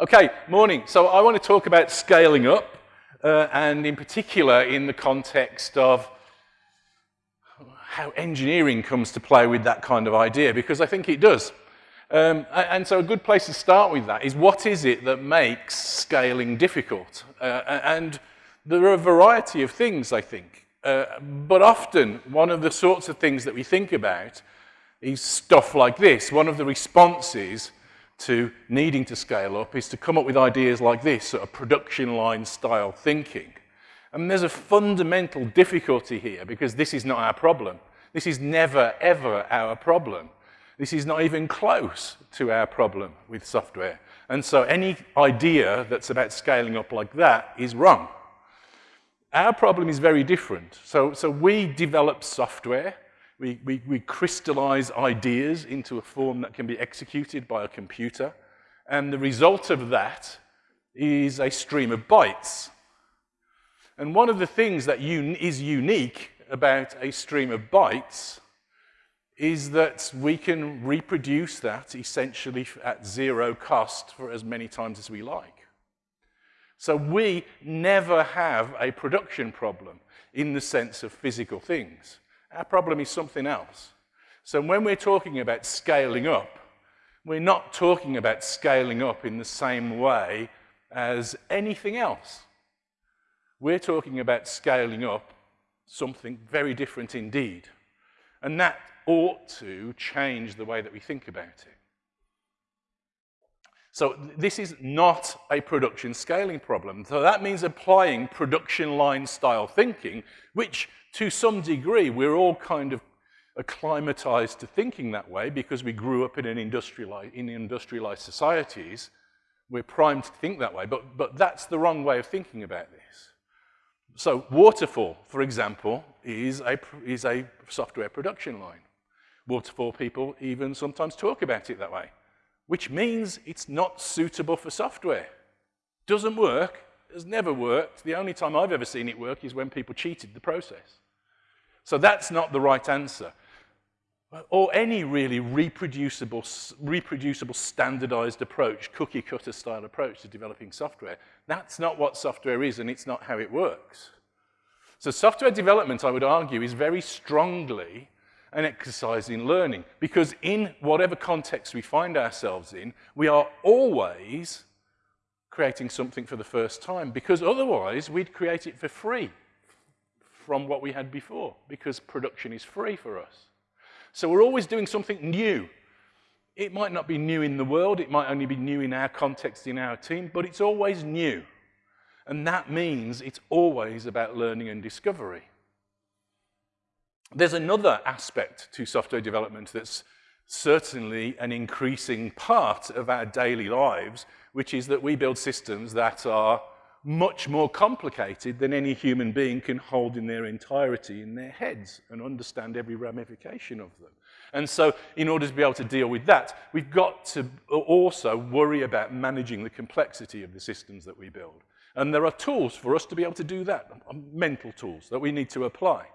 Okay, morning. So I want to talk about scaling up, uh, and in particular in the context of how engineering comes to play with that kind of idea, because I think it does. Um, and so a good place to start with that is what is it that makes scaling difficult? Uh, and there are a variety of things, I think. Uh, but often, one of the sorts of things that we think about is stuff like this. One of the responses to needing to scale up is to come up with ideas like this, sort of production line style thinking. And there's a fundamental difficulty here because this is not our problem. This is never, ever our problem. This is not even close to our problem with software. And so any idea that's about scaling up like that is wrong. Our problem is very different. So, so we develop software, we, we, we crystallize ideas into a form that can be executed by a computer, and the result of that is a stream of bytes. And one of the things that un is unique about a stream of bytes is that we can reproduce that essentially at zero cost for as many times as we like. So we never have a production problem in the sense of physical things. Our problem is something else. So when we're talking about scaling up, we're not talking about scaling up in the same way as anything else. We're talking about scaling up something very different indeed. And that ought to change the way that we think about it. So this is not a production scaling problem. So that means applying production line style thinking, which to some degree we're all kind of acclimatized to thinking that way because we grew up in an industrialized, in industrialized societies. We're primed to think that way, but, but that's the wrong way of thinking about this. So waterfall, for example, is a, is a software production line. Waterfall people even sometimes talk about it that way, which means it's not suitable for software. Doesn't work, has never worked. The only time I've ever seen it work is when people cheated the process. So that's not the right answer. Or any really reproducible, reproducible standardized approach, cookie cutter style approach to developing software. That's not what software is and it's not how it works. So software development, I would argue, is very strongly an exercise in learning. Because in whatever context we find ourselves in, we are always creating something for the first time. Because otherwise, we'd create it for free from what we had before. Because production is free for us. So we're always doing something new. It might not be new in the world. It might only be new in our context, in our team. But it's always new. And that means it's always about learning and discovery. There's another aspect to software development that's certainly an increasing part of our daily lives, which is that we build systems that are much more complicated than any human being can hold in their entirety in their heads and understand every ramification of them. And so in order to be able to deal with that, we've got to also worry about managing the complexity of the systems that we build. And there are tools for us to be able to do that, mental tools that we need to apply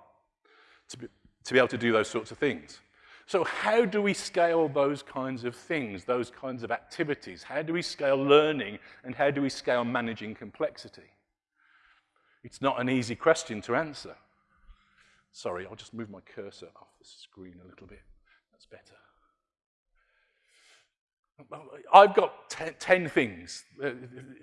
to be, to be able to do those sorts of things. So how do we scale those kinds of things, those kinds of activities? How do we scale learning and how do we scale managing complexity? It's not an easy question to answer. Sorry, I'll just move my cursor off the screen a little bit. That's better. I've got ten, 10 things, uh,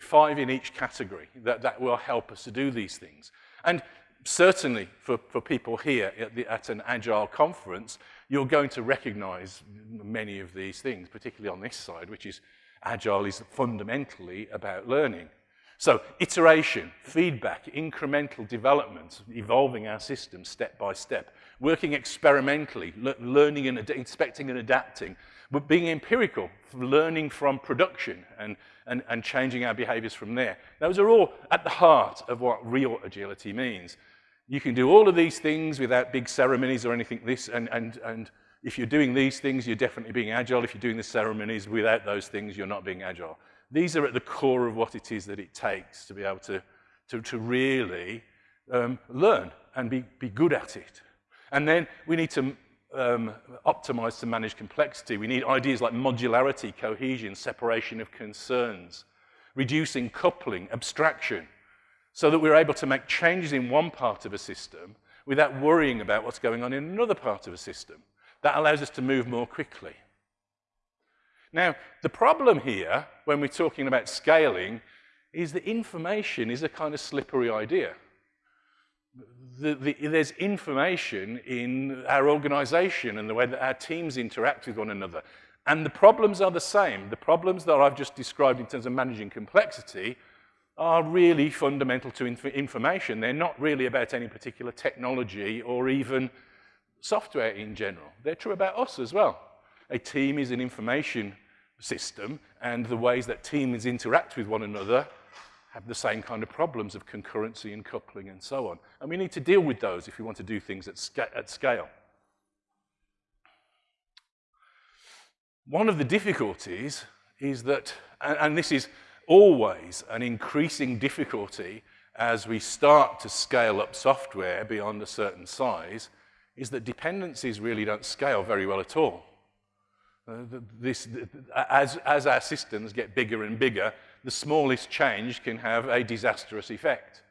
five in each category, that, that will help us to do these things. And certainly for, for people here at, the, at an Agile conference, you're going to recognize many of these things, particularly on this side, which is Agile is fundamentally about learning. So iteration, feedback, incremental development, evolving our system step by step, working experimentally, le learning and inspecting and adapting, but being empirical, learning from production and, and, and changing our behaviors from there. Those are all at the heart of what real agility means. You can do all of these things without big ceremonies or anything this, and, and, and if you're doing these things, you're definitely being agile. If you're doing the ceremonies without those things, you're not being agile. These are at the core of what it is that it takes to be able to, to, to really um, learn and be, be good at it. And then we need to um, optimize to manage complexity. We need ideas like modularity, cohesion, separation of concerns, reducing coupling, abstraction, so that we're able to make changes in one part of a system without worrying about what's going on in another part of a system. That allows us to move more quickly. Now, the problem here, when we're talking about scaling, is that information is a kind of slippery idea. The, the, there's information in our organization and the way that our teams interact with one another. And the problems are the same. The problems that I've just described in terms of managing complexity are really fundamental to inf information. They're not really about any particular technology or even software in general. They're true about us as well. A team is an information system, and the ways that teams interact with one another have the same kind of problems of concurrency and coupling and so on. And we need to deal with those if we want to do things at, sca at scale. One of the difficulties is that, and, and this is always an increasing difficulty as we start to scale up software beyond a certain size, is that dependencies really don't scale very well at all. Uh, this, as, as our systems get bigger and bigger, the smallest change can have a disastrous effect.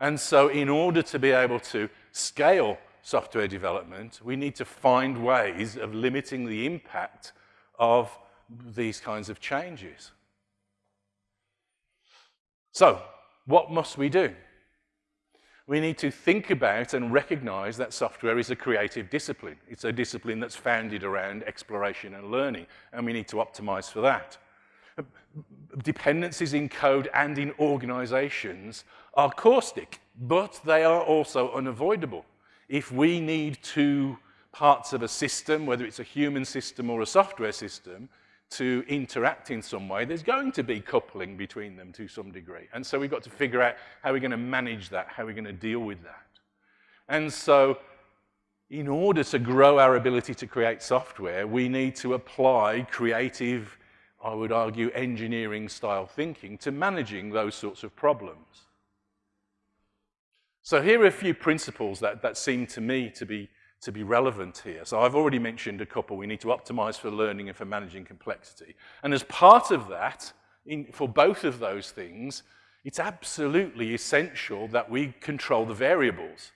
And so in order to be able to scale software development, we need to find ways of limiting the impact of these kinds of changes. So, what must we do? we need to think about and recognize that software is a creative discipline. It's a discipline that's founded around exploration and learning, and we need to optimize for that. Dependencies in code and in organizations are caustic, but they are also unavoidable. If we need two parts of a system, whether it's a human system or a software system, to interact in some way, there's going to be coupling between them to some degree. And so we've got to figure out how we're going to manage that, how we're going to deal with that. And so in order to grow our ability to create software, we need to apply creative, I would argue, engineering style thinking to managing those sorts of problems. So here are a few principles that, that seem to me to be to be relevant here. So I've already mentioned a couple. We need to optimize for learning and for managing complexity. And as part of that, in, for both of those things, it's absolutely essential that we control the variables,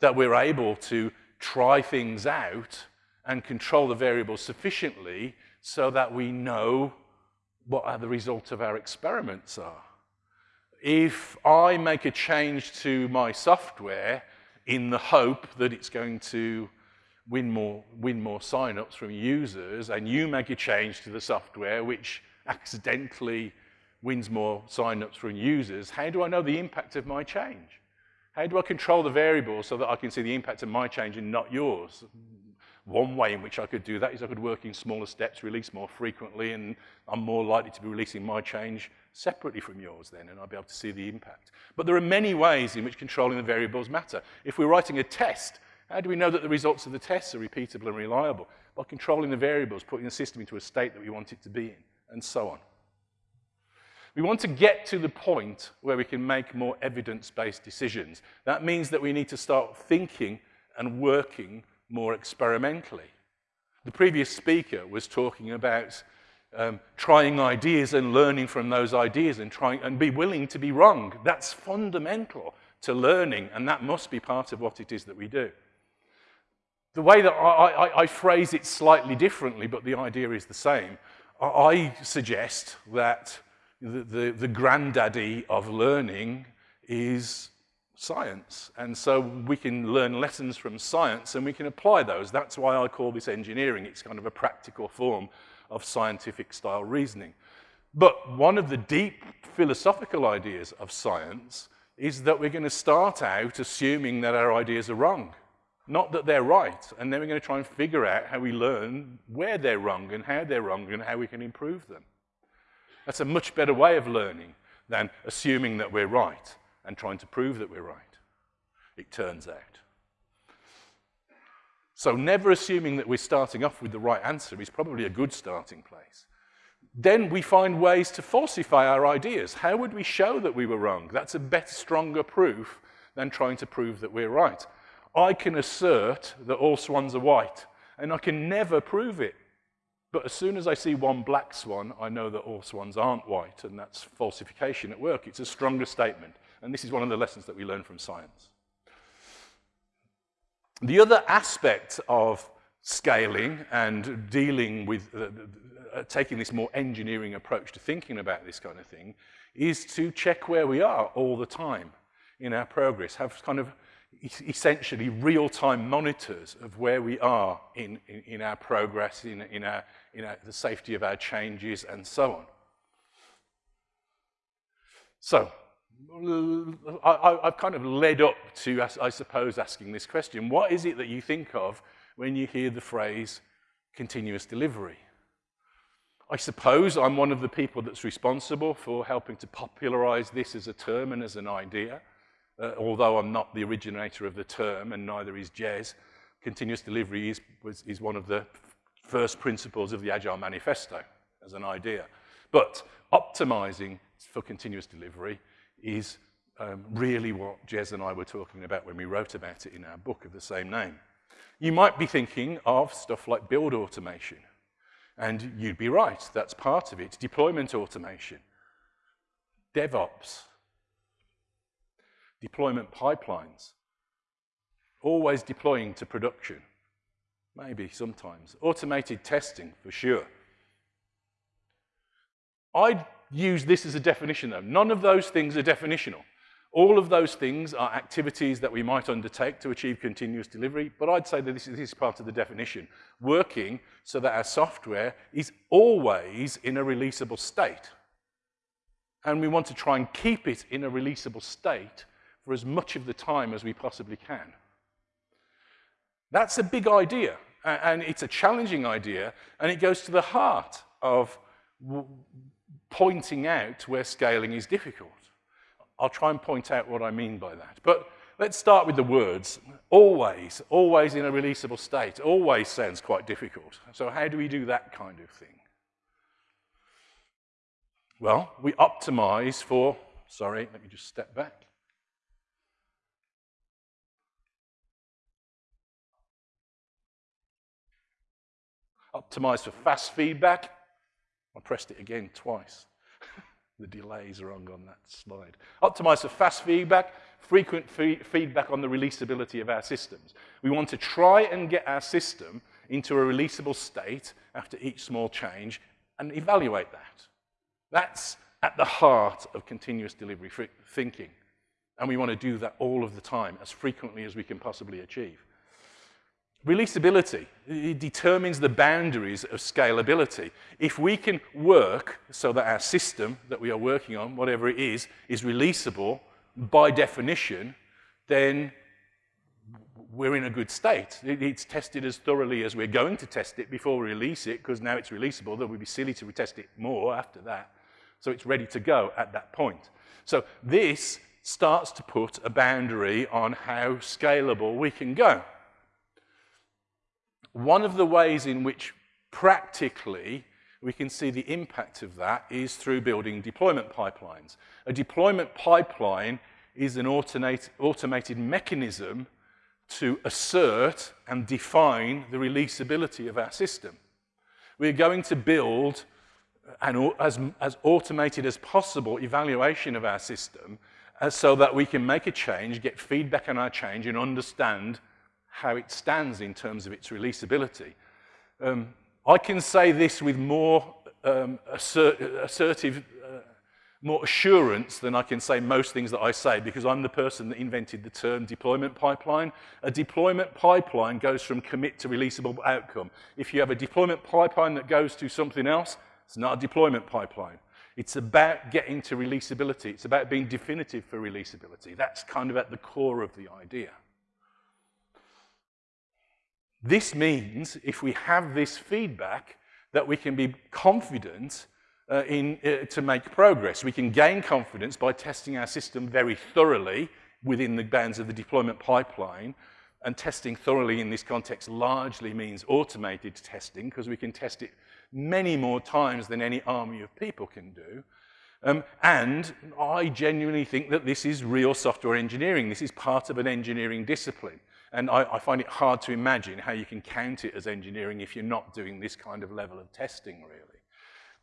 that we're able to try things out and control the variables sufficiently so that we know what the results of our experiments are. If I make a change to my software in the hope that it's going to win more, win more sign-ups from users, and you make a change to the software which accidentally wins more sign-ups from users, how do I know the impact of my change? How do I control the variables so that I can see the impact of my change and not yours? One way in which I could do that is I could work in smaller steps, release more frequently, and I'm more likely to be releasing my change separately from yours then, and I'll be able to see the impact. But there are many ways in which controlling the variables matter. If we're writing a test, how do we know that the results of the tests are repeatable and reliable? By controlling the variables, putting the system into a state that we want it to be in, and so on. We want to get to the point where we can make more evidence-based decisions. That means that we need to start thinking and working more experimentally. The previous speaker was talking about um, trying ideas and learning from those ideas and trying and be willing to be wrong. That's fundamental to learning, and that must be part of what it is that we do. The way that I, I, I phrase it slightly differently, but the idea is the same. I suggest that the, the, the granddaddy of learning is science. And so we can learn lessons from science and we can apply those. That's why I call this engineering. It's kind of a practical form of scientific style reasoning. But one of the deep philosophical ideas of science is that we're going to start out assuming that our ideas are wrong, not that they're right. And then we're going to try and figure out how we learn where they're wrong and how they're wrong and how we can improve them. That's a much better way of learning than assuming that we're right and trying to prove that we're right, it turns out. So never assuming that we're starting off with the right answer is probably a good starting place. Then we find ways to falsify our ideas. How would we show that we were wrong? That's a better, stronger proof than trying to prove that we're right. I can assert that all swans are white, and I can never prove it. But as soon as I see one black swan, I know that all swans aren't white, and that's falsification at work. It's a stronger statement. And this is one of the lessons that we learn from science. The other aspect of scaling and dealing with uh, uh, taking this more engineering approach to thinking about this kind of thing is to check where we are all the time in our progress, have kind of essentially real-time monitors of where we are in, in, in our progress, in, in, our, in our, the safety of our changes, and so on. So, I, have kind of led up to, I suppose, asking this question. What is it that you think of when you hear the phrase continuous delivery? I suppose I'm one of the people that's responsible for helping to popularize this as a term and as an idea. Uh, although I'm not the originator of the term, and neither is Jez, continuous delivery is, was, is one of the first principles of the Agile Manifesto as an idea. But optimizing for continuous delivery is um, really what Jez and I were talking about when we wrote about it in our book of the same name. You might be thinking of stuff like build automation, and you'd be right, that's part of it. Deployment automation, DevOps, deployment pipelines, always deploying to production, maybe sometimes. Automated testing, for sure. I'd use this as a definition, though. None of those things are definitional. All of those things are activities that we might undertake to achieve continuous delivery, but I'd say that this is, this is part of the definition. Working so that our software is always in a releasable state. And we want to try and keep it in a releasable state for as much of the time as we possibly can. That's a big idea, and it's a challenging idea, and it goes to the heart of pointing out where scaling is difficult. I'll try and point out what I mean by that. But let's start with the words. Always, always in a releasable state. Always sounds quite difficult. So how do we do that kind of thing? Well, we optimize for, sorry, let me just step back. Optimize for fast feedback. I pressed it again twice. the delays are wrong on that slide. Optimize for fast feedback, frequent feedback on the releasability of our systems. We want to try and get our system into a releasable state after each small change and evaluate that. That's at the heart of continuous delivery thinking. And we want to do that all of the time, as frequently as we can possibly achieve. Releasability it determines the boundaries of scalability. If we can work so that our system that we are working on, whatever it is, is releasable by definition, then we're in a good state. It's tested as thoroughly as we're going to test it before we release it, because now it's releasable. Then we'd be silly to retest it more after that. So it's ready to go at that point. So this starts to put a boundary on how scalable we can go. One of the ways in which practically we can see the impact of that is through building deployment pipelines. A deployment pipeline is an automated mechanism to assert and define the releasability of our system. We're going to build an as, as automated as possible evaluation of our system uh, so that we can make a change, get feedback on our change, and understand how it stands in terms of its releasability. Um, I can say this with more um, assert assertive, uh, more assurance than I can say most things that I say because I'm the person that invented the term deployment pipeline. A deployment pipeline goes from commit to releasable outcome. If you have a deployment pipeline that goes to something else, it's not a deployment pipeline. It's about getting to releasability. It's about being definitive for releasability. That's kind of at the core of the idea. This means if we have this feedback that we can be confident uh, in, uh, to make progress. We can gain confidence by testing our system very thoroughly within the bounds of the deployment pipeline. And testing thoroughly in this context largely means automated testing because we can test it many more times than any army of people can do. Um, and I genuinely think that this is real software engineering. This is part of an engineering discipline. And I, I, find it hard to imagine how you can count it as engineering if you're not doing this kind of level of testing, really.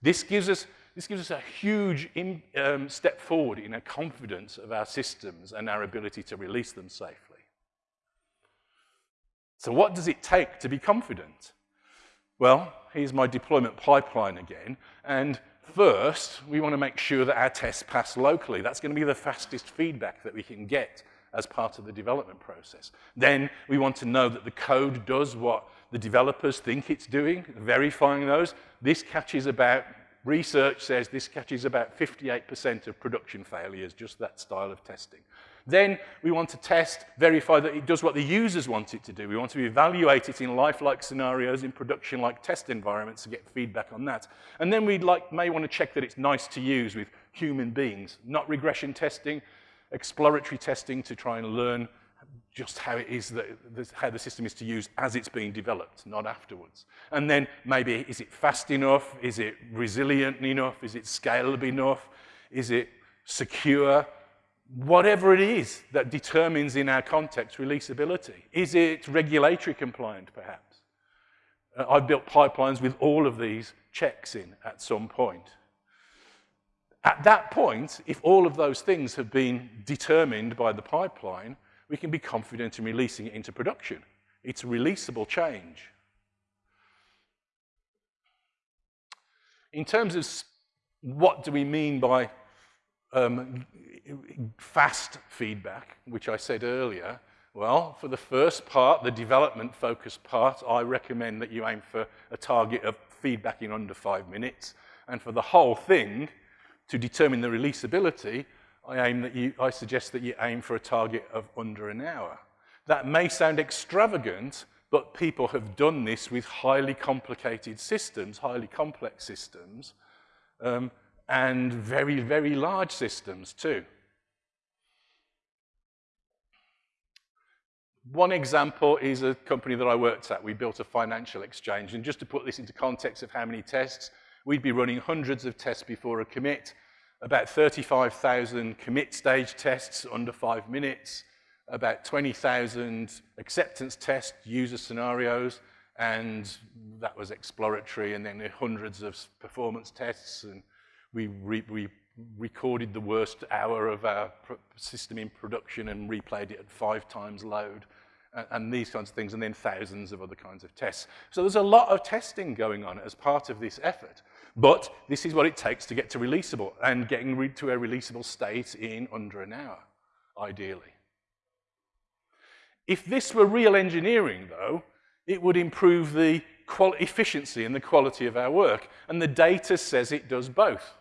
This gives us, this gives us a huge in, um, step forward in our confidence of our systems and our ability to release them safely. So what does it take to be confident? Well, here's my deployment pipeline again. And first, we want to make sure that our tests pass locally. That's going to be the fastest feedback that we can get as part of the development process. Then we want to know that the code does what the developers think it's doing, verifying those. This catches about, research says this catches about 58% of production failures, just that style of testing. Then we want to test, verify that it does what the users want it to do. We want to evaluate it in lifelike scenarios, in production-like test environments to get feedback on that. And then we like, may want to check that it's nice to use with human beings, not regression testing, exploratory testing to try and learn just how it is that how the system is to use as it's being developed, not afterwards. And then maybe is it fast enough? Is it resilient enough? Is it scalable enough? Is it secure? Whatever it is that determines in our context releasability. Is it regulatory compliant, perhaps? Uh, I've built pipelines with all of these checks in at some point. At that point, if all of those things have been determined by the pipeline, we can be confident in releasing it into production. It's a releasable change. In terms of what do we mean by um, fast feedback, which I said earlier, well, for the first part, the development-focused part, I recommend that you aim for a target of feedback in under five minutes. And for the whole thing, to determine the releasability, I, aim that you, I suggest that you aim for a target of under an hour. That may sound extravagant, but people have done this with highly complicated systems, highly complex systems, um, and very, very large systems too. One example is a company that I worked at. We built a financial exchange. And just to put this into context of how many tests, we'd be running hundreds of tests before a commit, about 35,000 commit stage tests under five minutes, about 20,000 acceptance test user scenarios, and that was exploratory, and then hundreds of performance tests, and we, re we recorded the worst hour of our system in production and replayed it at five times load, and, these kinds of things, and then thousands of other kinds of tests. So there's a lot of testing going on as part of this effort. But this is what it takes to get to releasable and getting to a releasable state in under an hour, ideally. If this were real engineering, though, it would improve the efficiency and the quality of our work. And the data says it does both.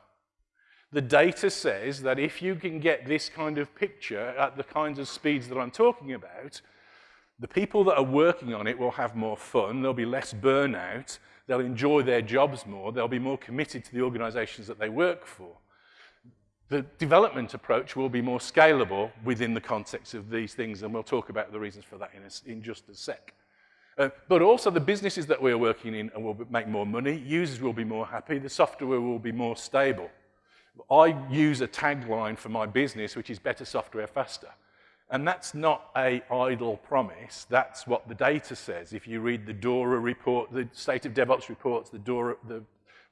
The data says that if you can get this kind of picture at the kinds of speeds that I'm talking about, the people that are working on it will have more fun, there'll be less burnout, they'll enjoy their jobs more, they'll be more committed to the organizations that they work for. The development approach will be more scalable within the context of these things, and we'll talk about the reasons for that in, a, in just a sec. Uh, but also the businesses that we're working in will make more money, users will be more happy, the software will be more stable. I use a tagline for my business, which is better software faster. And that's not a idle promise. That's what the data says. If you read the DORA report, the State of DevOps reports, the, DORA, the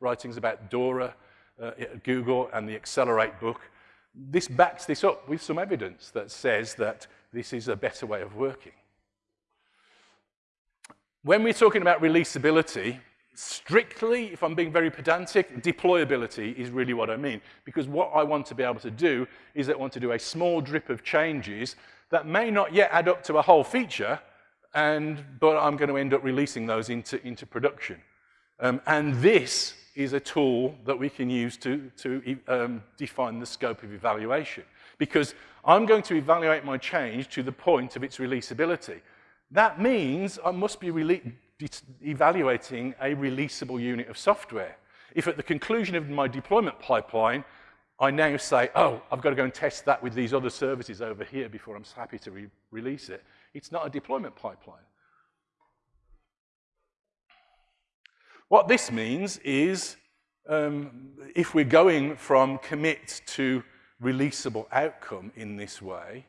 writings about DORA uh, Google and the Accelerate book, this backs this up with some evidence that says that this is a better way of working. When we're talking about releasability, strictly, if I'm being very pedantic, deployability is really what I mean. Because what I want to be able to do is I want to do a small drip of changes that may not yet add up to a whole feature, and, but I'm going to end up releasing those into, into production. Um, and this is a tool that we can use to, to um, define the scope of evaluation. Because I'm going to evaluate my change to the point of its releasability. That means I must be evaluating a releasable unit of software. If at the conclusion of my deployment pipeline, I now say, oh, I've got to go and test that with these other services over here before I'm happy to re release it, it's not a deployment pipeline. What this means is um, if we're going from commit to releasable outcome in this way,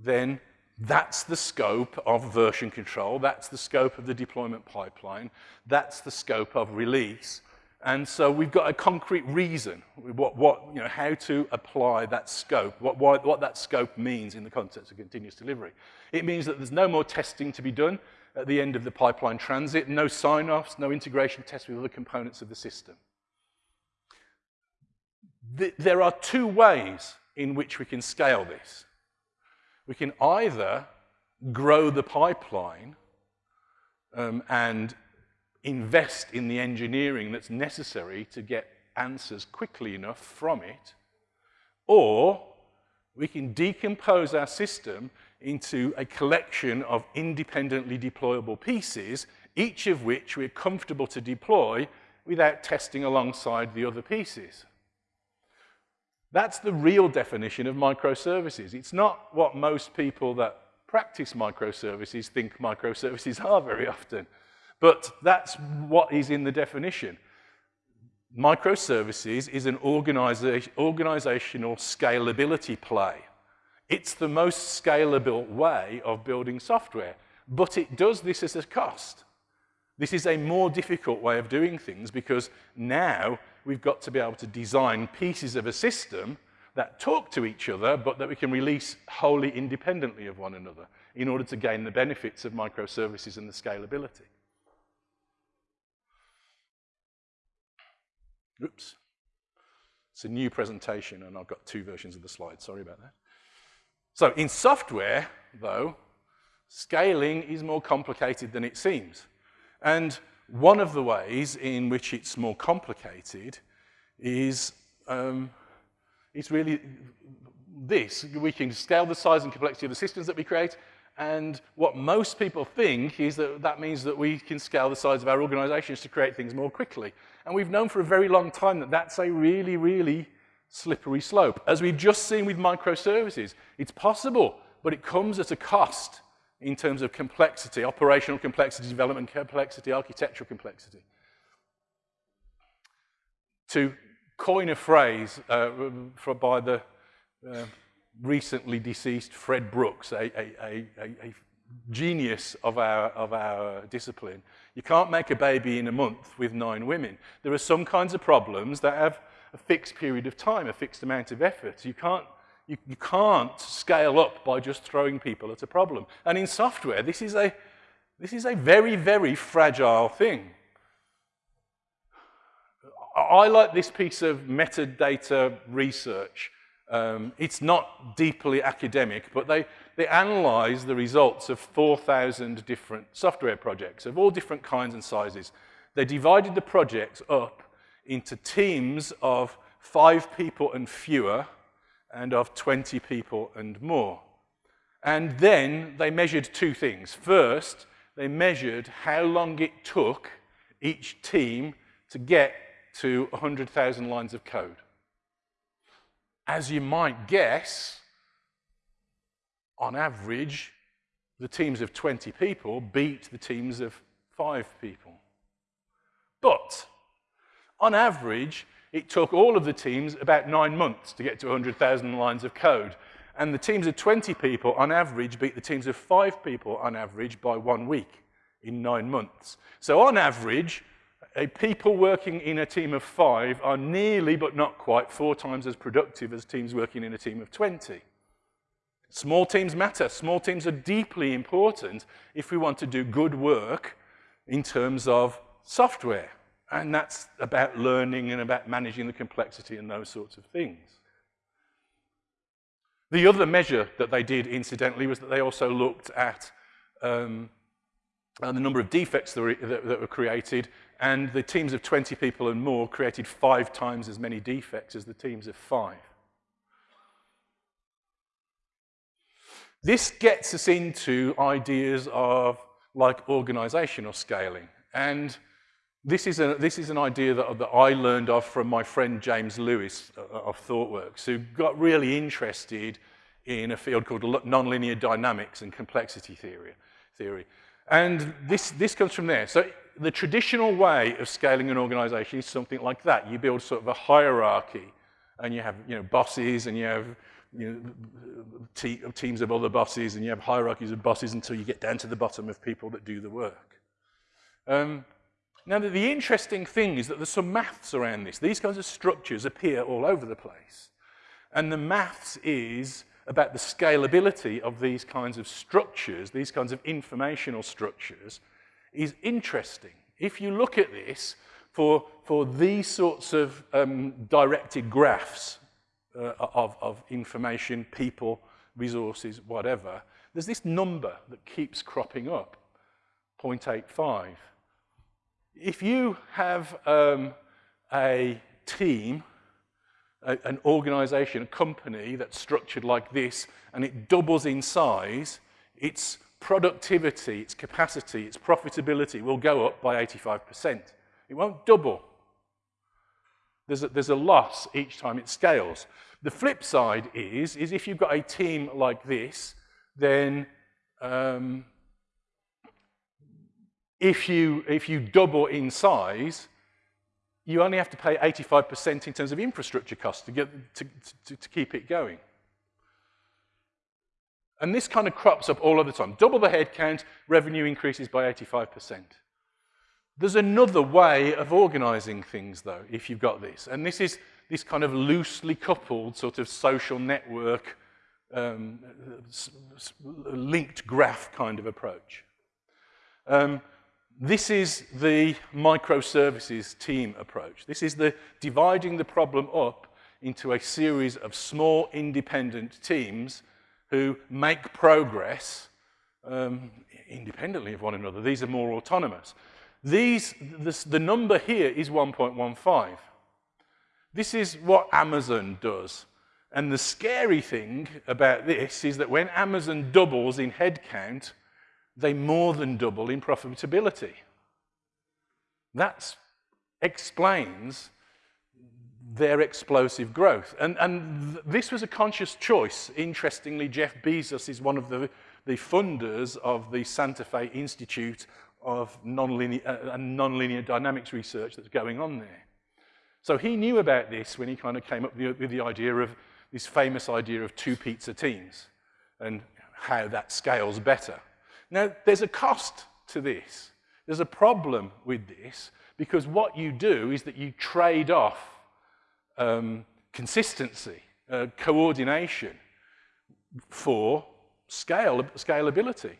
then That's the scope of version control. That's the scope of the deployment pipeline. That's the scope of release. And so we've got a concrete reason, what, what, you know, how to apply that scope, what, what, what that scope means in the context of continuous delivery. It means that there's no more testing to be done at the end of the pipeline transit, no sign-offs, no integration tests with other components of the system. The, there are two ways in which we can scale this. We can either grow the pipeline um, and invest in the engineering that's necessary to get answers quickly enough from it, or we can decompose our system into a collection of independently deployable pieces, each of which we're comfortable to deploy without testing alongside the other pieces. That's the real definition of microservices. It's not what most people that practice microservices think microservices are very often. But that's what is in the definition. Microservices is an organiza organizational scalability play. It's the most scalable way of building software, but it does this as a cost. This is a more difficult way of doing things because now we've got to be able to design pieces of a system that talk to each other, but that we can release wholly independently of one another in order to gain the benefits of microservices and the scalability. Oops. It's a new presentation, and I've got two versions of the slide. Sorry about that. So in software, though, scaling is more complicated than it seems. And one of the ways in which it's more complicated is um, it's really this. We can scale the size and complexity of the systems that we create, and what most people think is that that means that we can scale the size of our organizations to create things more quickly. And we've known for a very long time that that's a really, really slippery slope. As we've just seen with microservices, it's possible, but it comes at a cost in terms of complexity, operational complexity, development complexity, architectural complexity. To coin a phrase uh, by the uh, recently deceased Fred Brooks, a, a, a, a, genius of our, of our discipline. You can't make a baby in a month with nine women. There are some kinds of problems that have a fixed period of time, a fixed amount of effort. You can't, you, you can't scale up by just throwing people at a problem. And in software, this is a, this is a very, very fragile thing. I like this piece of metadata research um, it's not deeply academic, but they, they analyze the results of 4,000 different software projects of all different kinds and sizes. They divided the projects up into teams of five people and fewer and of 20 people and more. And then they measured two things. First, they measured how long it took each team to get to 100,000 lines of code as you might guess, on average, the teams of 20 people beat the teams of five people. But on average, it took all of the teams about nine months to get to 100,000 lines of code. And the teams of 20 people, on average, beat the teams of five people, on average, by one week in nine months. So on average, a people working in a team of five are nearly, but not quite, four times as productive as teams working in a team of 20. Small teams matter. Small teams are deeply important if we want to do good work in terms of software. And that's about learning and about managing the complexity and those sorts of things. The other measure that they did, incidentally, was that they also looked at um, the number of defects that were, that, that were created and the teams of 20 people and more created five times as many defects as the teams of five. This gets us into ideas of like organizational scaling. And this is, a, this is an idea that, that I learned of from my friend James Lewis uh, of ThoughtWorks, who got really interested in a field called nonlinear dynamics and complexity theory. theory. And this, this comes from there. So the traditional way of scaling an organization is something like that. You build sort of a hierarchy, and you have you know, bosses, and you have you know, te teams of other bosses and you have hierarchies of bosses until you get down to the bottom of people that do the work. Um, now, the, the interesting thing is that there's some maths around this. These kinds of structures appear all over the place. And the maths is about the scalability of these kinds of structures, these kinds of informational structures, is interesting. If you look at this for, for these sorts of um, directed graphs uh, of, of information, people, resources, whatever, there's this number that keeps cropping up, 0.85. If you have um, a team a, an organization, a company that's structured like this, and it doubles in size, its productivity, its capacity, its profitability will go up by 85%. It won't double. There's a, there's a loss each time it scales. The flip side is, is if you've got a team like this, then um, if, you, if you double in size, you only have to pay 85% in terms of infrastructure costs to, get, to, to, to keep it going. And this kind of crops up all of the time. Double the headcount, revenue increases by 85%. There's another way of organizing things, though, if you've got this. And this is this kind of loosely coupled sort of social network, um, linked graph kind of approach. Um, this is the microservices team approach. This is the dividing the problem up into a series of small independent teams who make progress um, independently of one another. These are more autonomous. These, this, the number here is 1.15. This is what Amazon does. And the scary thing about this is that when Amazon doubles in headcount, they more than double in profitability. That explains their explosive growth. And, and th this was a conscious choice. Interestingly, Jeff Bezos is one of the, the funders of the Santa Fe Institute of nonlinear, uh, dynamics research that's going on there. So he knew about this when he kind of came up with the, with the idea of this famous idea of two pizza teams and how that scales better. Now, there's a cost to this. There's a problem with this because what you do is that you trade off um, consistency, uh, coordination for scale, scalability.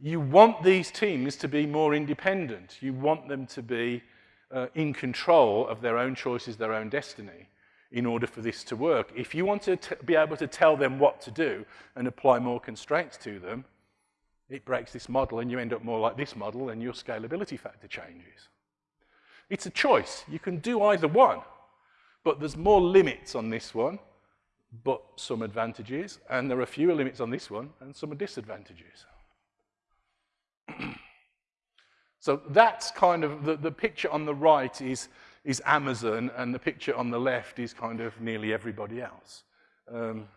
You want these teams to be more independent. You want them to be uh, in control of their own choices, their own destiny, in order for this to work. If you want to be able to tell them what to do and apply more constraints to them, it breaks this model and you end up more like this model and your scalability factor changes. It's a choice. You can do either one, but there's more limits on this one, but some advantages, and there are fewer limits on this one and some disadvantages. so that's kind of, the, the picture on the right is, is Amazon, and the picture on the left is kind of nearly everybody else. Um,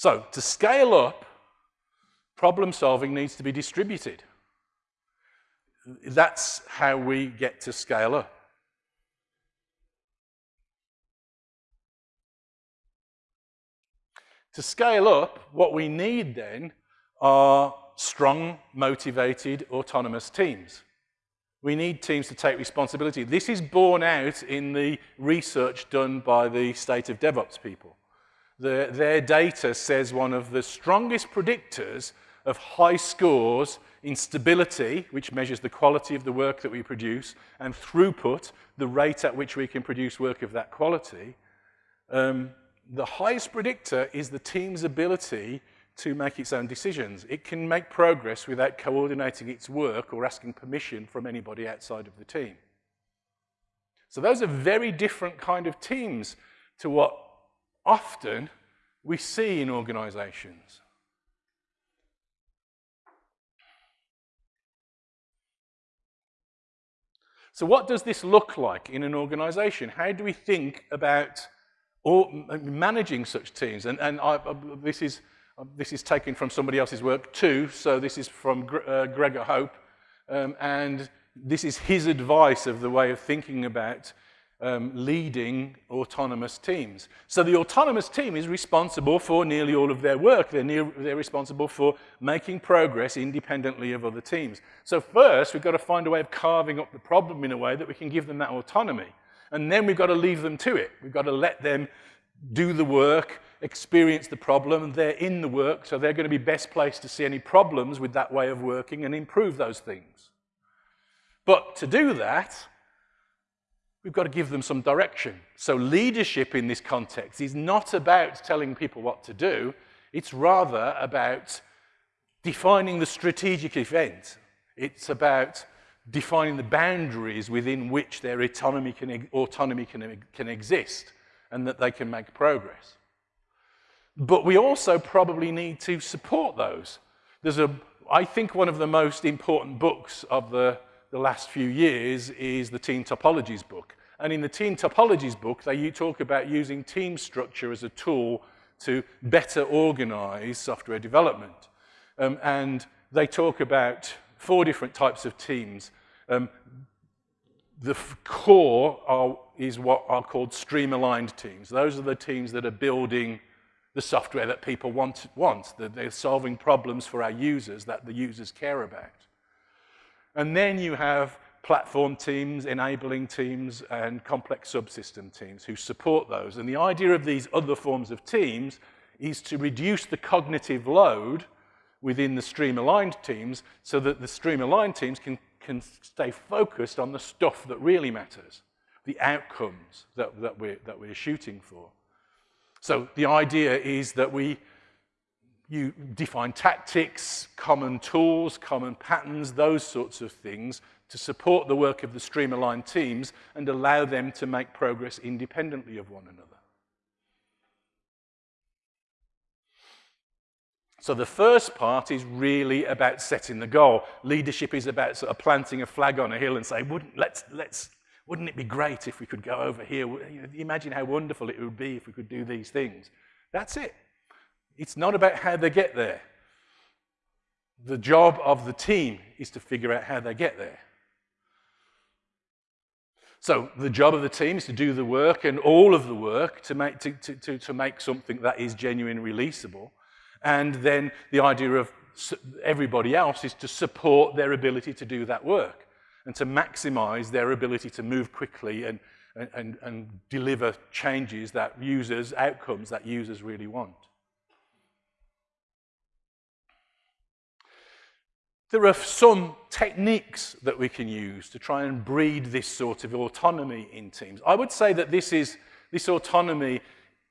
So to scale up, problem solving needs to be distributed. That's how we get to scale up. To scale up, what we need then are strong, motivated, autonomous teams. We need teams to take responsibility. This is borne out in the research done by the state of DevOps people the, their data says one of the strongest predictors of high scores in stability, which measures the quality of the work that we produce, and throughput, the rate at which we can produce work of that quality, um, the highest predictor is the team's ability to make its own decisions. It can make progress without coordinating its work or asking permission from anybody outside of the team. So those are very different kind of teams to what often we see in organizations. So what does this look like in an organization? How do we think about or managing such teams? And, and I, this, is, this is taken from somebody else's work too, so this is from uh, Gregor Hohpe, um, and this is his advice of the way of thinking about um, leading autonomous teams. So the autonomous team is responsible for nearly all of their work. They're, near, they're responsible for making progress independently of other teams. So first, we've got to find a way of carving up the problem in a way that we can give them that autonomy. And then we've got to leave them to it. We've got to let them do the work, experience the problem, they're in the work, so they're going to be best placed to see any problems with that way of working and improve those things. But to do that, we've got to give them some direction. So leadership in this context is not about telling people what to do, it's rather about defining the strategic event. It's about defining the boundaries within which their autonomy can, autonomy can, can exist and that they can make progress. But we also probably need to support those. There's a, I think one of the most important books of the, the last few years is the Team Topologies book. And in the Team Topologies book, they talk about using team structure as a tool to better organize software development. Um, and they talk about four different types of teams. Um, the core are, is what are called stream-aligned teams. Those are the teams that are building the software that people want, want, that they're solving problems for our users that the users care about. And then you have platform teams, enabling teams, and complex subsystem teams who support those. And the idea of these other forms of teams is to reduce the cognitive load within the stream-aligned teams so that the stream-aligned teams can can stay focused on the stuff that really matters, the outcomes that, that, we're, that we're shooting for. So the idea is that we you define tactics, common tools, common patterns, those sorts of things to support the work of the stream-aligned teams and allow them to make progress independently of one another. So the first part is really about setting the goal. Leadership is about sort of planting a flag on a hill and saying, wouldn't, let's, let's, wouldn't it be great if we could go over here? Imagine how wonderful it would be if we could do these things. That's it. It's not about how they get there. The job of the team is to figure out how they get there. So the job of the team is to do the work and all of the work to make, to, to, to, to make something that is genuine releasable. And then the idea of everybody else is to support their ability to do that work and to maximize their ability to move quickly and, and, and deliver changes that users, outcomes that users really want. There are some techniques that we can use to try and breed this sort of autonomy in teams. I would say that this, is, this autonomy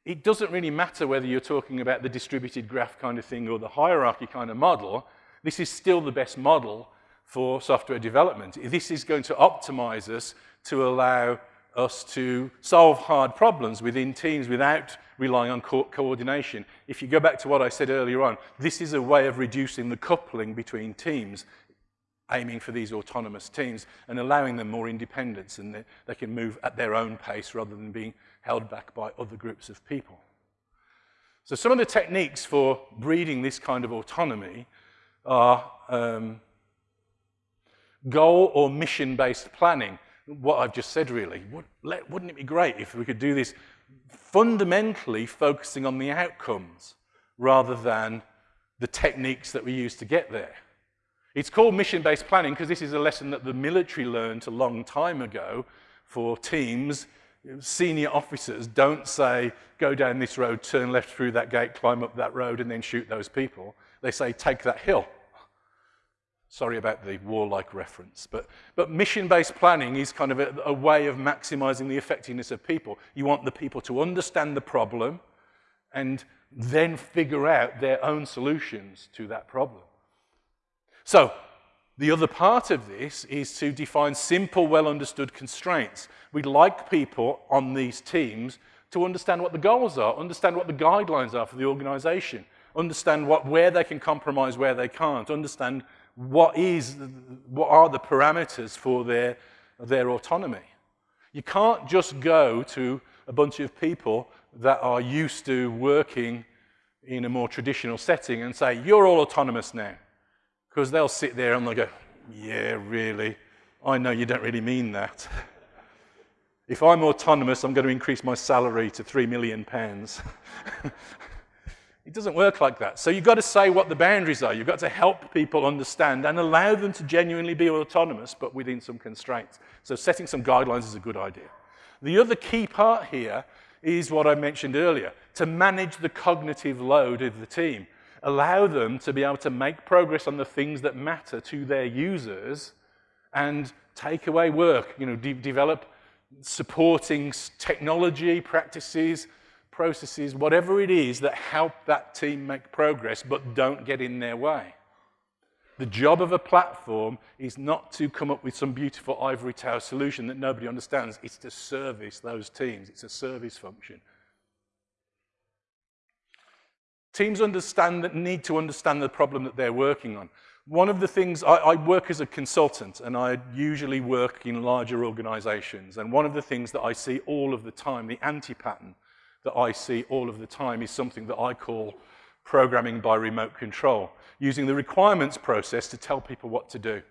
it doesn't really matter whether you're talking about the distributed graph kind of thing or the hierarchy kind of model. This is still the best model for software development. This is going to optimize us to allow us to solve hard problems within teams without relying on co coordination. If you go back to what I said earlier on, this is a way of reducing the coupling between teams, aiming for these autonomous teams and allowing them more independence and they, they can move at their own pace rather than being held back by other groups of people. So some of the techniques for breeding this kind of autonomy are um, goal or mission-based planning. What I've just said, really. Wouldn't it be great if we could do this fundamentally focusing on the outcomes rather than the techniques that we use to get there? It's called mission-based planning because this is a lesson that the military learned a long time ago for teams senior officers don't say, go down this road, turn left through that gate, climb up that road, and then shoot those people. They say, take that hill. Sorry about the warlike reference, but, but mission-based planning is kind of a, a way of maximizing the effectiveness of people. You want the people to understand the problem and then figure out their own solutions to that problem. So the other part of this is to define simple, well-understood constraints. We'd like people on these teams to understand what the goals are, understand what the guidelines are for the organization, understand what, where they can compromise, where they can't, understand what, is, what are the parameters for their, their autonomy. You can't just go to a bunch of people that are used to working in a more traditional setting and say, you're all autonomous now. Because they'll sit there and they'll go, yeah, really, I know you don't really mean that. if I'm autonomous, I'm going to increase my salary to three million pounds. it doesn't work like that. So you've got to say what the boundaries are. You've got to help people understand and allow them to genuinely be autonomous, but within some constraints. So setting some guidelines is a good idea. The other key part here is what I mentioned earlier, to manage the cognitive load of the team. Allow them to be able to make progress on the things that matter to their users and take away work, you know, de develop supporting technology, practices, processes, whatever it is that help that team make progress but don't get in their way. The job of a platform is not to come up with some beautiful ivory tower solution that nobody understands. It's to service those teams. It's a service function. Teams understand that need to understand the problem that they're working on. One of the things, I, I work as a consultant and I usually work in larger organizations. And one of the things that I see all of the time, the anti-pattern that I see all of the time is something that I call programming by remote control, using the requirements process to tell people what to do.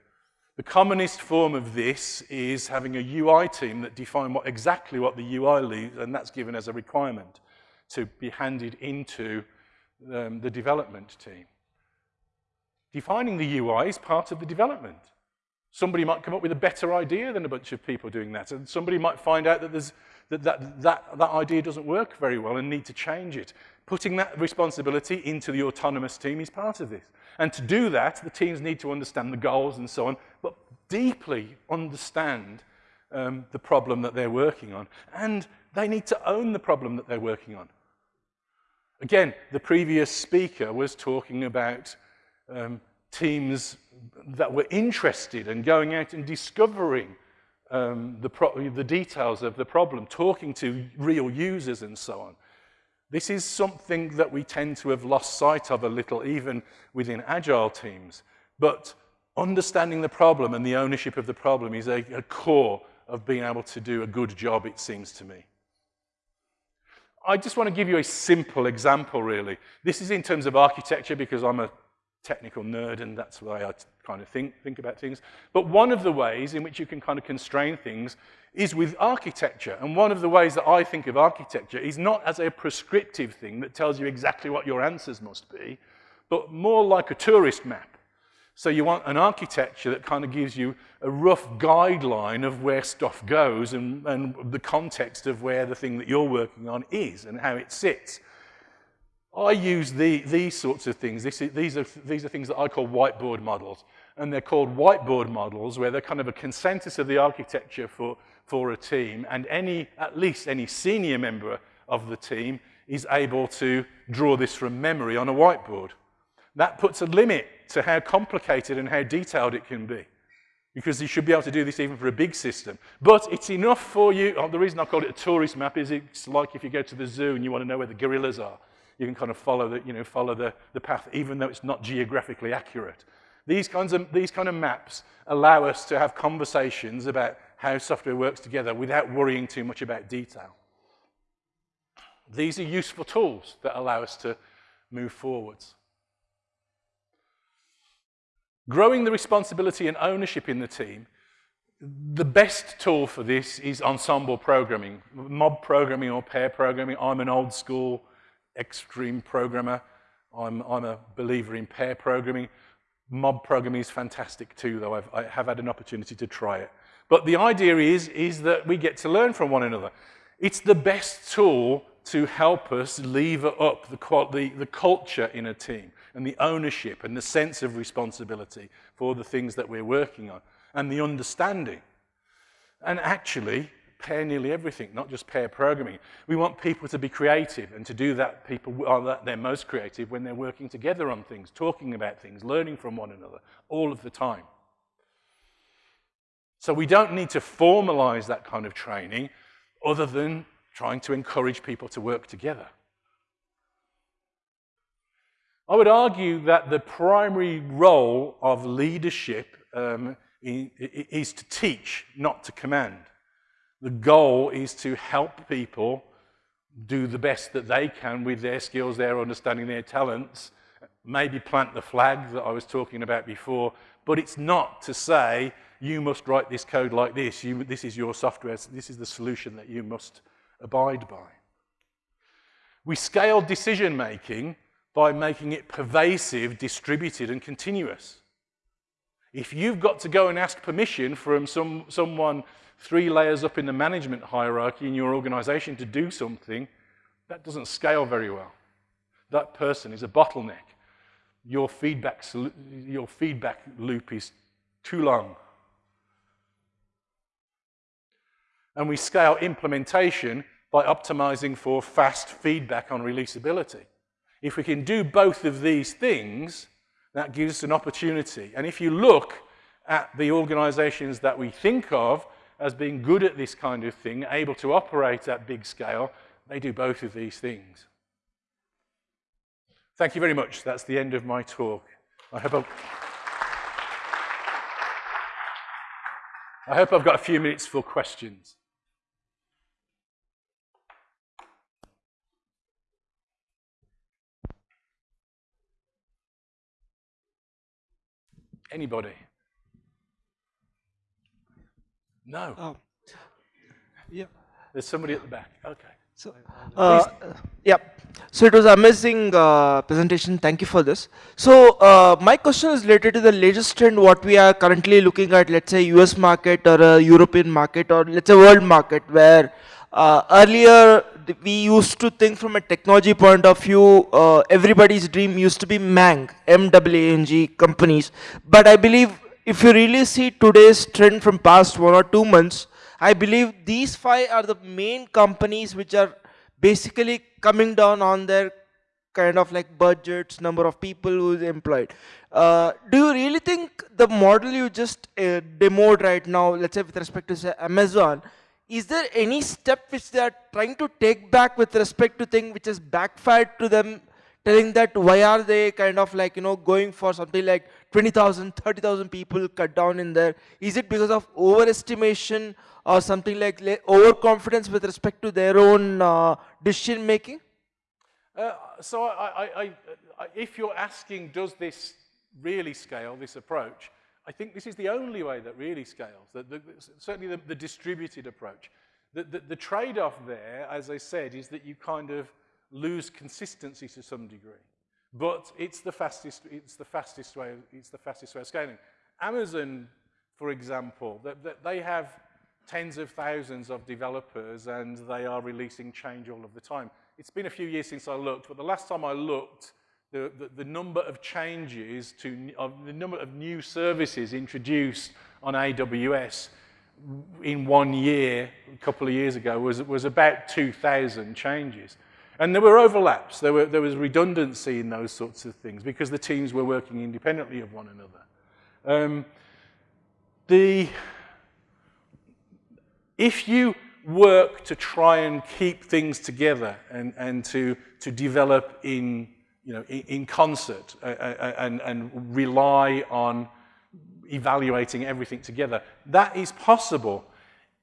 The commonest form of this is having a UI team that define what, exactly what the UI leaves, and that's given as a requirement to be handed into um, the development team. Defining the UI is part of the development. Somebody might come up with a better idea than a bunch of people doing that, and somebody might find out that, there's, that, that, that, that idea doesn't work very well and need to change it. Putting that responsibility into the autonomous team is part of this. And to do that, the teams need to understand the goals and so on, but deeply understand um, the problem that they're working on. And they need to own the problem that they're working on. Again, the previous speaker was talking about um, teams that were interested and in going out and discovering um, the, the details of the problem, talking to real users and so on. This is something that we tend to have lost sight of a little, even within agile teams. But understanding the problem and the ownership of the problem is a, a core of being able to do a good job, it seems to me. I just want to give you a simple example, really. This is in terms of architecture because I'm a technical nerd and that's why I kind of think, think about things. But one of the ways in which you can kind of constrain things is with architecture. And one of the ways that I think of architecture is not as a prescriptive thing that tells you exactly what your answers must be, but more like a tourist map. So you want an architecture that kind of gives you a rough guideline of where stuff goes and, and the context of where the thing that you're working on is and how it sits. I use the, these sorts of things. This, these, are, these are things that I call whiteboard models. And they're called whiteboard models where they're kind of a consensus of the architecture for, for a team. And any, at least any senior member of the team is able to draw this from memory on a whiteboard. That puts a limit to how complicated and how detailed it can be. Because you should be able to do this even for a big system. But it's enough for you. Oh, the reason I call it a tourist map is it's like if you go to the zoo and you want to know where the gorillas are you can kind of follow the, you know, follow the, the path, even though it's not geographically accurate. These kinds of, these kind of maps allow us to have conversations about how software works together without worrying too much about detail. These are useful tools that allow us to move forwards. Growing the responsibility and ownership in the team, the best tool for this is ensemble programming, mob programming or pair programming. I'm an old school extreme programmer. I'm, I'm a believer in pair programming. Mob programming is fantastic too, though I've, I have had an opportunity to try it. But the idea is, is that we get to learn from one another. It's the best tool to help us lever up the, the, the culture in a team and the ownership and the sense of responsibility for the things that we're working on and the understanding. And actually, pair nearly everything, not just pair programming. We want people to be creative, and to do that, people are that they're most creative when they're working together on things, talking about things, learning from one another, all of the time. So we don't need to formalize that kind of training other than trying to encourage people to work together. I would argue that the primary role of leadership um, is to teach, not to command. The goal is to help people do the best that they can with their skills, their understanding, their talents, maybe plant the flag that I was talking about before, but it's not to say you must write this code like this, you, this is your software, this is the solution that you must abide by. We scale decision making by making it pervasive, distributed, and continuous. If you've got to go and ask permission from some, someone three layers up in the management hierarchy in your organization to do something, that doesn't scale very well. That person is a bottleneck. Your feedback, your feedback loop is too long. And we scale implementation by optimizing for fast feedback on releasability. If we can do both of these things, that gives us an opportunity. And if you look at the organizations that we think of as being good at this kind of thing, able to operate at big scale, they do both of these things. Thank you very much. That's the end of my talk. I hope I've, I hope I've got a few minutes for questions. Anybody? No. Oh. Yeah. There's somebody at the back. Okay. So, uh, yeah. So it was amazing uh, presentation. Thank you for this. So uh, my question is related to the latest trend, what we are currently looking at, let's say US market or a European market or let's say world market where uh, earlier we used to think from a technology point of view, uh, everybody's dream used to be Mang, M-W-A-N-G companies. But I believe if you really see today's trend from past one or two months, I believe these five are the main companies which are basically coming down on their kind of like budgets, number of people who is employed. Uh, do you really think the model you just uh, demoed right now, let's say with respect to say Amazon, is there any step which they are trying to take back with respect to thing which has backfired to them, telling that why are they kind of like, you know, going for something like 20,000, 30,000 people cut down in there? Is it because of overestimation or something like overconfidence with respect to their own uh, decision making? Uh, so I, I, I, if you're asking, does this really scale, this approach, I think this is the only way that really scales, that the, certainly the, the, distributed approach. The, the, the trade-off there, as I said, is that you kind of lose consistency to some degree. But it's the fastest, it's the fastest way, it's the fastest way of scaling. Amazon, for example, they have tens of thousands of developers and they are releasing change all of the time. It's been a few years since I looked, but the last time I looked, the, the, the number of changes to of the number of new services introduced on AWS in one year, a couple of years ago, was, was about 2,000 changes. And there were overlaps. There, were, there was redundancy in those sorts of things because the teams were working independently of one another. Um, the, if you work to try and keep things together and, and to, to develop in you know, in, concert uh, uh, and, and rely on evaluating everything together. That is possible.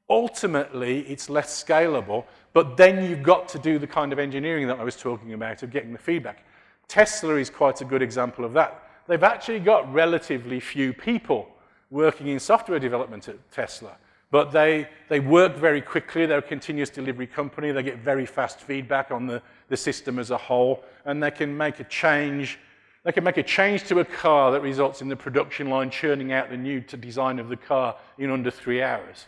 Ultimately, it's less scalable, but then you've got to do the kind of engineering that I was talking about of getting the feedback. Tesla is quite a good example of that. They've actually got relatively few people working in software development at Tesla, but they, they work very quickly. They're a continuous delivery company. They get very fast feedback on the, the system as a whole, and they can make a change. They can make a change to a car that results in the production line churning out the new design of the car in under three hours.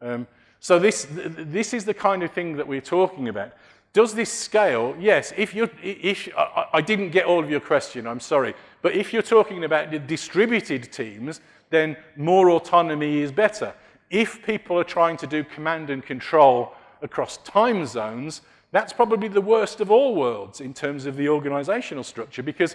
Um, so this, this is the kind of thing that we're talking about. Does this scale? Yes, if you if, I, I didn't get all of your question, I'm sorry. But if you're talking about the distributed teams, then more autonomy is better. If people are trying to do command and control across time zones, that's probably the worst of all worlds in terms of the organizational structure because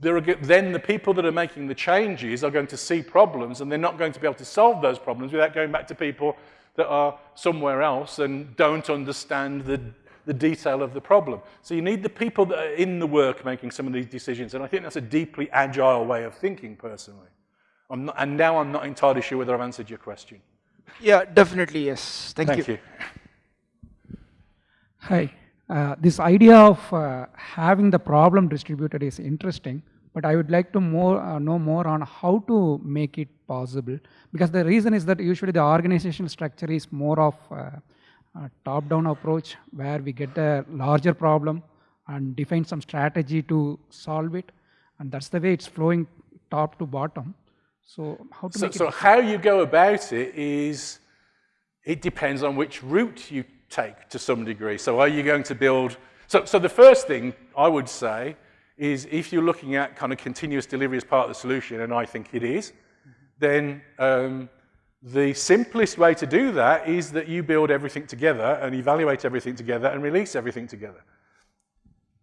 there are, then the people that are making the changes are going to see problems and they're not going to be able to solve those problems without going back to people that are somewhere else and don't understand the, the detail of the problem. So you need the people that are in the work making some of these decisions and I think that's a deeply agile way of thinking personally. Not, and now I'm not entirely sure whether I've answered your question. Yeah, definitely yes. Thank, Thank you. you. Hi. Uh, this idea of uh, having the problem distributed is interesting, but I would like to more uh, know more on how to make it possible. Because the reason is that usually the organizational structure is more of a, a top-down approach where we get a larger problem and define some strategy to solve it, and that's the way it's flowing top to bottom. So how to so, make it? So how you go about it is, it depends on which route you take to some degree. So are you going to build, so, so the first thing I would say is if you're looking at kind of continuous delivery as part of the solution, and I think it is, then um, the simplest way to do that is that you build everything together and evaluate everything together and release everything together.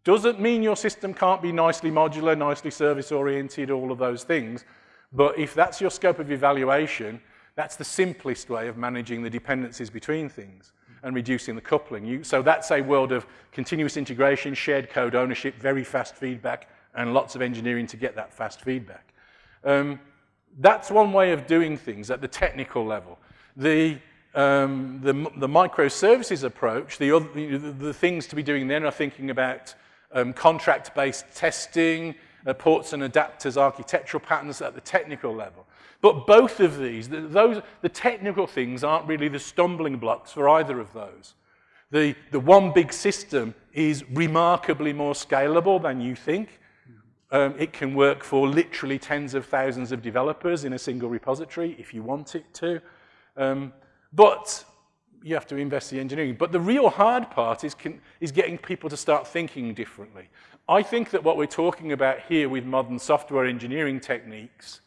Doesn't mean your system can't be nicely modular, nicely service-oriented, all of those things, but if that's your scope of evaluation, that's the simplest way of managing the dependencies between things and reducing the coupling. You, so that's a world of continuous integration, shared code ownership, very fast feedback, and lots of engineering to get that fast feedback. Um, that's one way of doing things at the technical level. The, um, the, the microservices approach, the, other, the, the things to be doing then are thinking about um, contract-based testing, uh, ports and adapters, architectural patterns at the technical level. But both of these, the, those, the technical things aren't really the stumbling blocks for either of those. The, the one big system is remarkably more scalable than you think. Um, it can work for literally tens of thousands of developers in a single repository if you want it to. Um, but you have to invest the engineering. But the real hard part is, can, is getting people to start thinking differently. I think that what we're talking about here with modern software engineering techniques,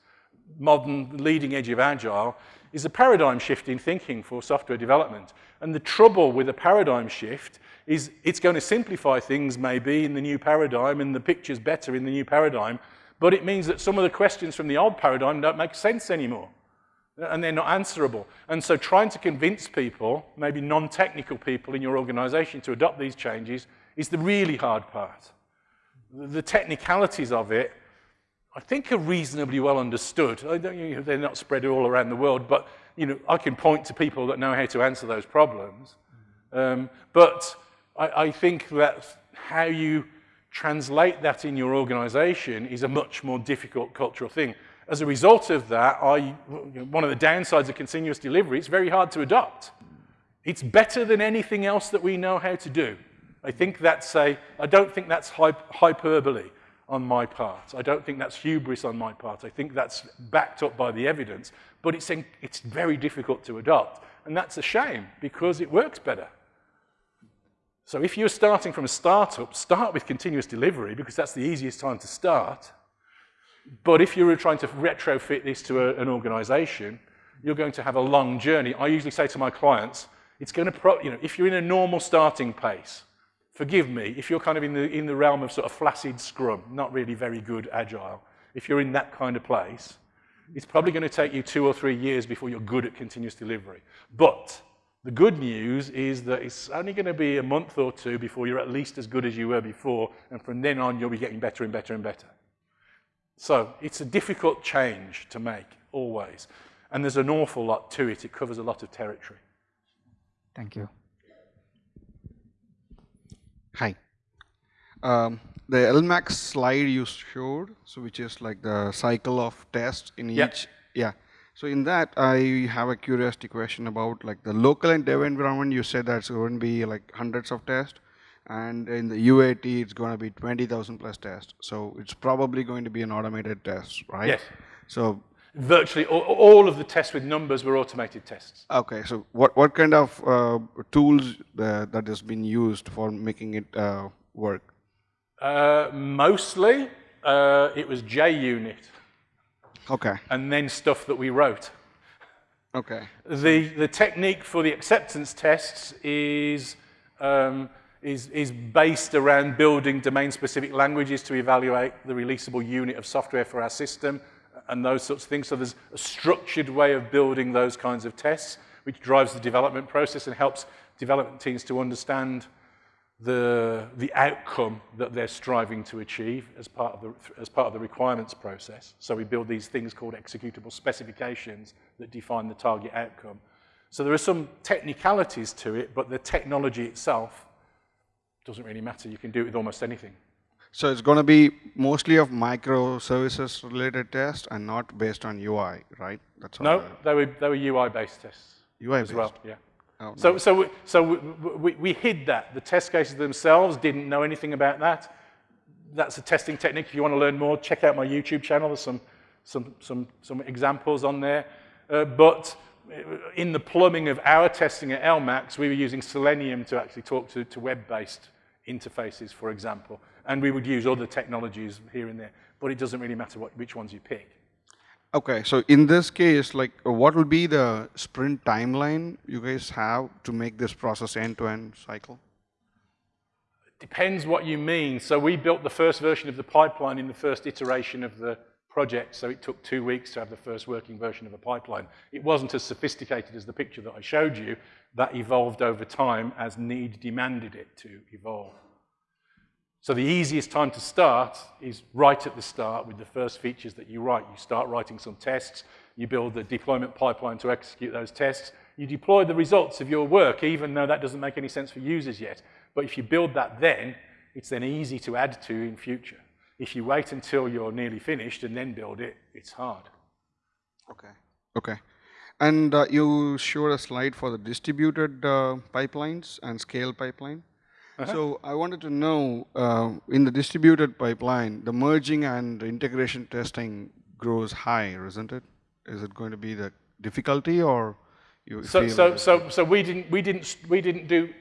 modern leading edge of Agile, is a paradigm shift in thinking for software development. And the trouble with a paradigm shift is it's going to simplify things maybe in the new paradigm and the picture's better in the new paradigm, but it means that some of the questions from the old paradigm don't make sense anymore and they're not answerable. And so trying to convince people, maybe non-technical people in your organization to adopt these changes is the really hard part. The technicalities of it, I think are reasonably well understood. You know, they're not spread all around the world, but you know, I can point to people that know how to answer those problems. Um, but I, I think that how you translate that in your organization is a much more difficult cultural thing. As a result of that, I, one of the downsides of continuous delivery, it's very hard to adopt. It's better than anything else that we know how to do. I think that's a, I don't think that's hyperbole on my part. I don't think that's hubris on my part. I think that's backed up by the evidence, but it's, it's very difficult to adopt. And that's a shame because it works better. So if you're starting from a startup, start with continuous delivery because that's the easiest time to start. But if you were trying to retrofit this to a, an organization, you're going to have a long journey. I usually say to my clients, it's going to, pro, you know, if you're in a normal starting pace, forgive me, if you're kind of in the, in the realm of sort of flaccid scrum, not really very good agile, if you're in that kind of place, it's probably going to take you two or three years before you're good at continuous delivery. But the good news is that it's only going to be a month or two before you're at least as good as you were before, and from then on you'll be getting better and better and better. So it's a difficult change to make, always. And there's an awful lot to it. It covers a lot of territory. Thank you. Hi. Um, the LMAX slide you showed, so which is like the cycle of tests in yep. each. Yeah. So in that, I have a curiosity question about like the local and dev environment. You said that's going to be like hundreds of tests and in the UAT it's going to be 20,000 plus tests. So it's probably going to be an automated test, right? Yes. So virtually all, all of the tests with numbers were automated tests. Okay, so what, what kind of uh, tools uh, that has been used for making it uh, work? Uh, mostly uh, it was JUnit. Okay. And then stuff that we wrote. Okay. The, the technique for the acceptance tests is um, is, is based around building domain-specific languages to evaluate the releasable unit of software for our system and those sorts of things. So there's a structured way of building those kinds of tests, which drives the development process and helps development teams to understand the, the outcome that they're striving to achieve as part, of the, as part of the requirements process. So we build these things called executable specifications that define the target outcome. So there are some technicalities to it, but the technology itself doesn't really matter. You can do it with almost anything. So it's going to be mostly of microservices related tests and not based on UI, right? That's No, they were, they were UI-based tests UI as well, based. yeah. Oh, So, so, we, so we, we, we hid that. The test cases themselves didn't know anything about that. That's a testing technique. If you want to learn more, check out my YouTube channel. There's some, some, some, some examples on there. Uh, but in the plumbing of our testing at LMAX, we were using Selenium to actually talk to, to web-based interfaces, for example. And we would use other technologies here and there. But it doesn't really matter what, which ones you pick. Okay, so in this case, like, what will be the sprint timeline you guys have to make this process end-to-end cycle? Depends what you mean. So we built the first version of the pipeline in the first iteration of the project, so it took two weeks to have the first working version of a pipeline. It wasn't as sophisticated as the picture that I showed you. That evolved over time as need demanded it to evolve. So the easiest time to start is right at the start with the first features that you write. You start writing some tests, you build the deployment pipeline to execute those tests, you deploy the results of your work, even though that doesn't make any sense for users yet. But if you build that then, it's then easy to add to in future. If you wait until you're nearly finished and then build it, it's hard. Okay. Okay. And uh, you showed a slide for the distributed uh, pipelines and scale pipeline. So I wanted to know, uh, in the distributed pipeline, the merging and integration testing grows higher, isn't it? Is it going to be the difficulty or you So, so, so, so we didn't, we didn't, we didn't do,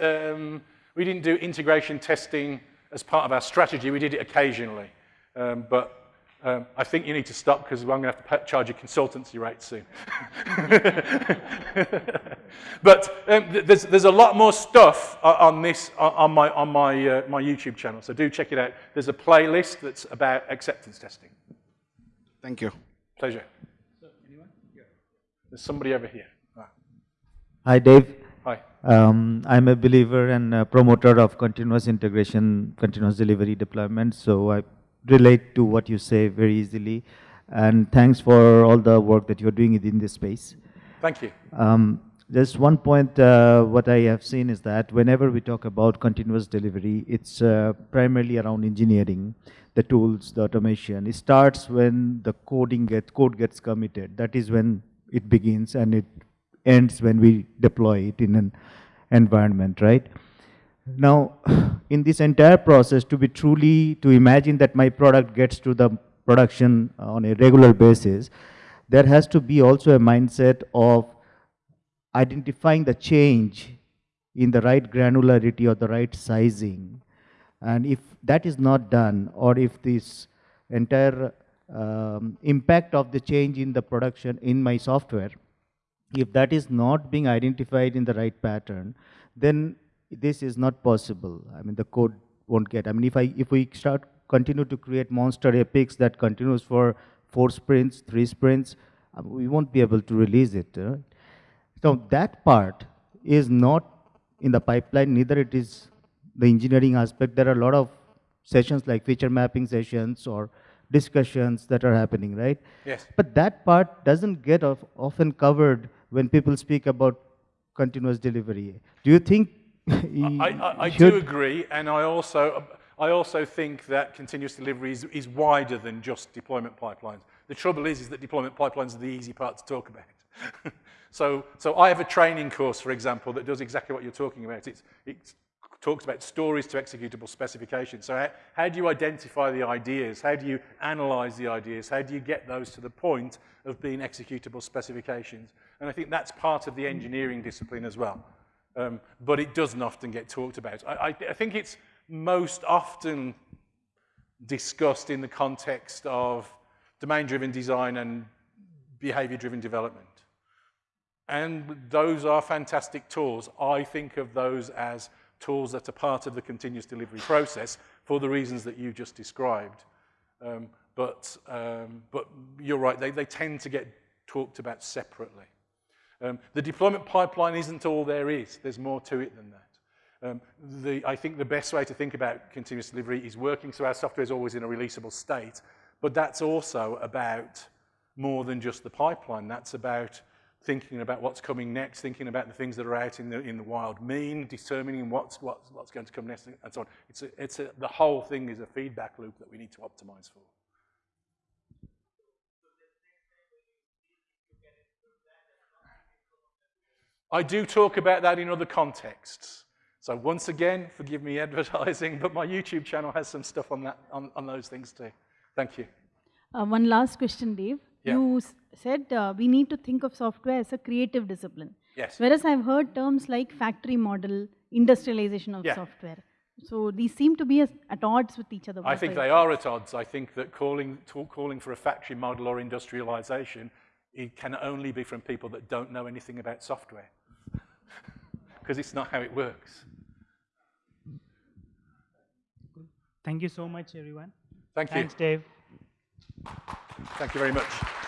um, we didn't do integration testing as part of our strategy. We did it occasionally, um, but um, I think you need to stop because I'm going to have to charge you consultancy rates soon. but um, th- there's, there's a lot more stuff o- on this on on my on my uh, my YouTube channel, so do check it out. There's a playlist that's about acceptance testing. Thank you. Pleasure. There's somebody over here. Ah, Hi, Dave. Hi. Um, I'm a believer and a promoter of continuous integration, continuous delivery deployment. So I relate to what you say very easily. And thanks for all the work that you're doing within this space. Thank you. Um, just one point, uh, what I have seen is that whenever we talk about continuous delivery, it's uh, primarily around engineering, the tools, the automation. It starts when the coding get, code gets committed. That is when it begins and it ends when we deploy it in an environment, right? Now, in this entire process, to be truly, to imagine that my product gets to the production on a regular basis, there has to be also a mindset of identifying the change in the right granularity or the right sizing. And if that is not done, or if this entire um, impact of the change in the production in my software, if that is not being identified in the right pattern, then this is not possible. I mean, the code won't get. I mean, if I if we start continue to create monster epics that continues for four sprints, three sprints, uh, we won't be able to release it. uh, so that part is not in the pipeline, neither it is the engineering aspect. There are a lot of sessions like feature mapping sessions or discussions that are happening, right? Yes. But that part doesn't get of, often covered when people speak about continuous delivery. Do you think I, I, I do agree, and I also, I also think that continuous delivery is, is wider than just deployment pipelines. The trouble is, is that deployment pipelines are the easy part to talk about. so, so I have a training course, for example, that does exactly what you're talking about. It's, it talks about stories to executable specifications. So how, how do you identify the ideas? How do you analyze the ideas? How do you get those to the point of being executable specifications? And I think that's part of the engineering discipline as well. Um, but it doesn't often get talked about. I, I, I think it's most often discussed in the context of domain-driven design and behavior-driven development. And those are fantastic tools. I think of those as tools that are part of the continuous delivery process for the reasons that you just described. Um, but, um, but you're right, they, they tend to get talked about separately. Um, the deployment pipeline isn't all there is. There's more to it than that. Um, the, I think the best way to think about continuous delivery is working so our software is always in a releasable state, but that's also about more than just the pipeline. That's about thinking about what's coming next, thinking about the things that are out in the, in the wild mean, determining what's, what's, what's going to come next, and so on. It's a, it's a, the whole thing is a feedback loop that we need to optimize for. I do talk about that in other contexts. So once again, forgive me advertising, but my YouTube channel has some stuff on, that, on, on those things too. Thank you. Uh, one last question, Dave. Yeah. You s- said uh, we need to think of software as a creative discipline. Yes. Whereas I've heard terms like factory model, industrialization of Yeah. software. So these seem to be as, at odds with each other. I think they are at odds. I think that calling, talk, calling for a factory model or industrialization, it can only be from people that don't know anything about software. Because it's not how it works. Thank you so much, everyone. Thank you. Thanks, Dave. Thank you very much.